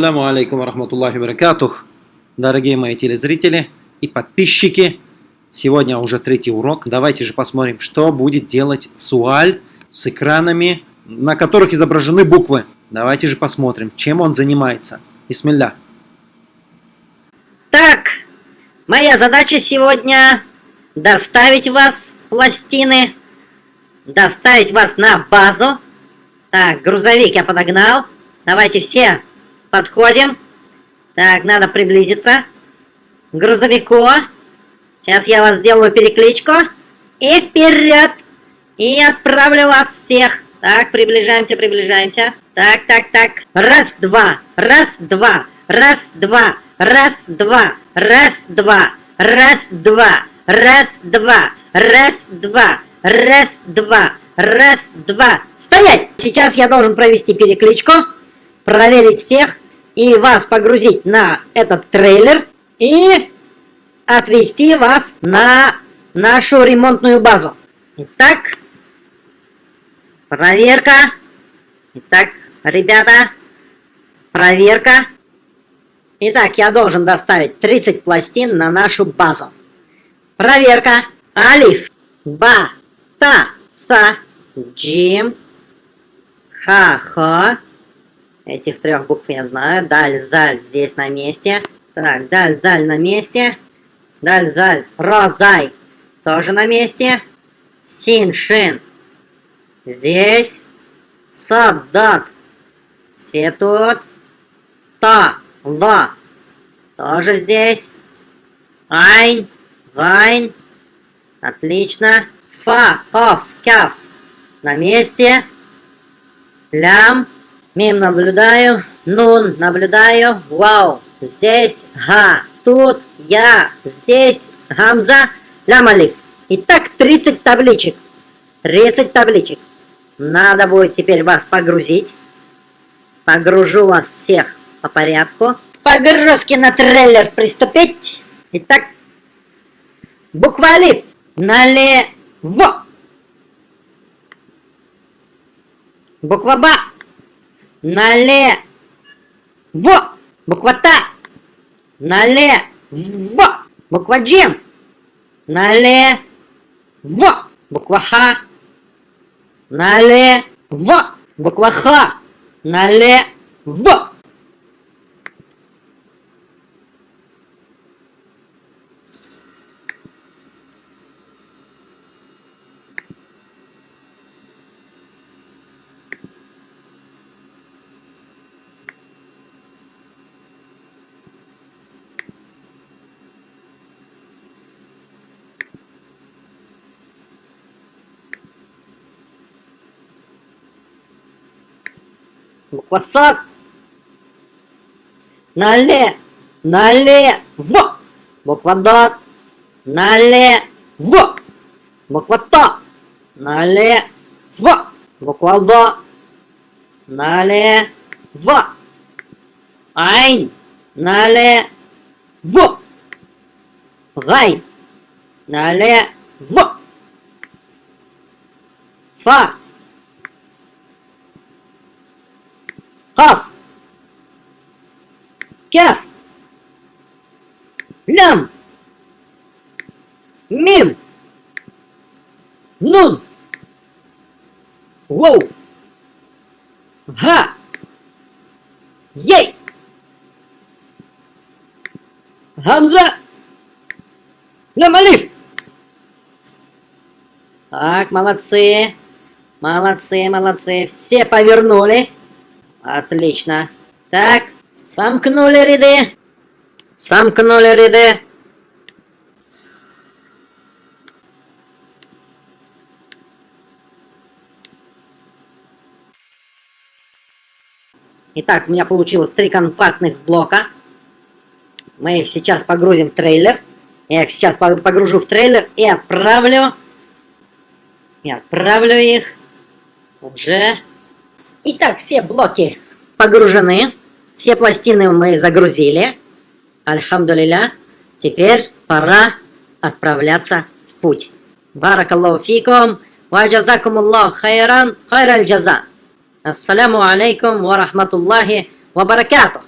Ассаламу алейкум рахматуллахи баракатух. Дорогие мои телезрители и подписчики, сегодня уже третий урок. Давайте же посмотрим, что будет делать Суаль с экранами, на которых изображены буквы. Давайте же посмотрим, чем он занимается. Бисмилля. Так, моя задача сегодня доставить вас пластины, доставить вас на базу. Так, грузовик я подогнал. Давайте все Подходим. Так, надо приблизиться к грузовику. Сейчас я вас сделаю перекличку. И вперед! И отправлю вас всех. Так, приближаемся, приближаемся. Так, так, так. Раз, два. Раз, два. Раз, два. Раз, два. Раз, два. Раз, два. Раз, два. Раз, два. Раз, два. Раз, два. Стоять! Сейчас я должен провести перекличку проверить всех и вас погрузить на этот трейлер и отвезти вас на нашу ремонтную базу. Итак, проверка. Итак, ребята, проверка. Итак, я должен доставить 30 пластин на нашу базу. Проверка. Алиф, ба, та, са, джим, ха-ха. Этих трех букв я знаю. Даль, заль здесь на месте. Так, даль, даль на месте. Даль, заль, розай тоже на месте. Син, шин здесь. Саддат все тут. Та, ва тоже здесь. Айн, гайн. Отлично. Фа, оф, кяф на месте. Лям. Мим наблюдаю, нун наблюдаю, вау, здесь га, тут я, здесь гамза, лямалиф. Итак, 30 табличек. 30 табличек. Надо будет теперь вас погрузить. Погружу вас всех по порядку. Погрузки на трейлер приступить. Итак, буква алиф налево. Буква ба налево. Буква Та. Налево. Буква Джим. Налево. Буква Х. Налево. Буква Х. Налево. Буква САД. Нале. Налево. Буква ДОТ. Налево. Буква ТО. Налево. Буква ЛДО. Налево. Айн. Налево. Гай. Налево. Фа. Хав. Кяф. Лям. Мим. Нун. Воу. Га. Ей. Хамза. Лям Алиф. Так, молодцы. Молодцы, молодцы. Все повернулись. Отлично. Так, сомкнули ряды. Сомкнули ряды. Итак, у меня получилось три компактных блока. Мы их сейчас погрузим в трейлер. Я их сейчас погружу в трейлер и отправлю. И отправлю их уже Итак, все блоки погружены. Все пластины мы загрузили. Альхамдулиля. Теперь пора отправляться в путь. Баракаллаху фикум. Ва джазакумуллаху хайран хайраль джаза. Ассаляму алейкум ва рахматуллахи ва баракатух.